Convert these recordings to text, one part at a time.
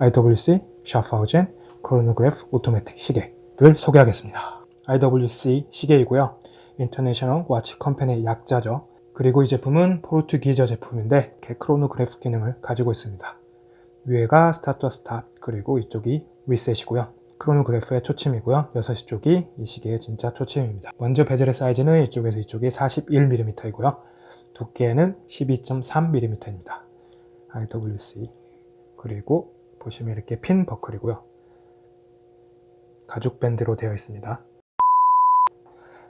IWC 샤프하우젠 chronograph automatic 시계를 소개하겠습니다. IWC 시계이고요. International Watch Company의 약자죠. 그리고 이 제품은 포르투기저 제품인데 크로노그래프 기능을 가지고 있습니다. 위에가 start와 stop 그리고 이쪽이 reset이고요. chronograph의 초침이고요. 6시 쪽이 이 시계의 진짜 초침입니다. 먼저 bezel의 사이즈는 이쪽에서 이쪽이 41mm이고요. 두께는 12.3mm입니다. IWC 그리고 보시면 이렇게 핀 버클이고요. 가죽 밴드로 되어 있습니다.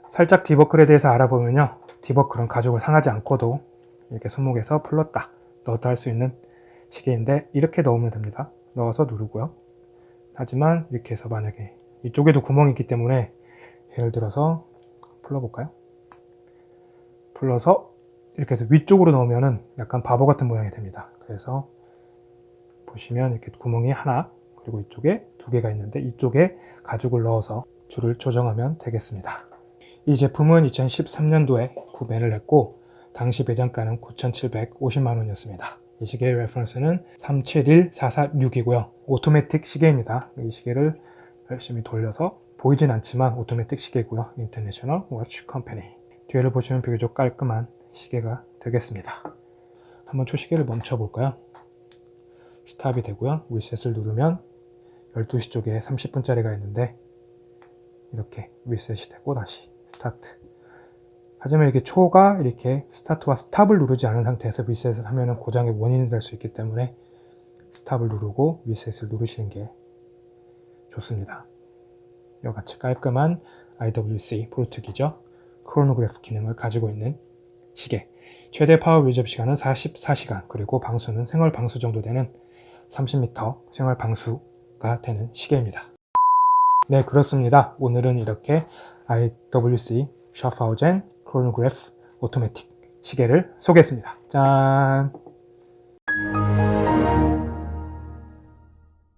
살짝 디버클에 대해서 알아보면요. 디버클은 가죽을 상하지 않고도 이렇게 손목에서 풀렀다 넣었다 할 수 있는 시계인데 이렇게 넣으면 됩니다. 넣어서 누르고요. 하지만 이렇게 해서 만약에 이쪽에도 구멍이 있기 때문에 예를 들어서 풀러볼까요? 풀러서 이렇게 해서 위쪽으로 넣으면 약간 바보 같은 모양이 됩니다. 그래서 보시면 이렇게 구멍이 하나 그리고 이쪽에 두 개가 있는데 이쪽에 가죽을 넣어서 줄을 조정하면 되겠습니다. 이 제품은 2013년도에 구매를 했고 당시 매장가는 9,750만원이었습니다. 이 시계의 reference는 371446이고요. 오토매틱 시계입니다. 이 시계를 열심히 돌려서 보이진 않지만 오토매틱 시계고요. International Watch Company 뒤를 보시면 비교적 깔끔한 시계가 되겠습니다. 한번 초시계를 멈춰 볼까요? 스탑이 되고요. 리셋을 누르면 12시 쪽에 30분짜리가 있는데 이렇게 리셋이 되고 다시 스타트 하지만 이렇게 초가 이렇게 스타트와 스탑을 누르지 않은 상태에서 리셋을 하면 고장의 원인이 될 수 있기 때문에 스탑을 누르고 리셋을 누르시는 게 좋습니다. 이와 같이 깔끔한 IWC Portugieser 크로노그래프 기능을 가지고 있는 시계 최대 파워 유지 시간은 44시간 그리고 방수는 생활 방수 정도 되는 30m 생활 방수가 되는 시계입니다. 네 그렇습니다. 오늘은 이렇게 IWC Schaffhausen 크로노그래프 오토매틱 시계를 소개했습니다. 짠!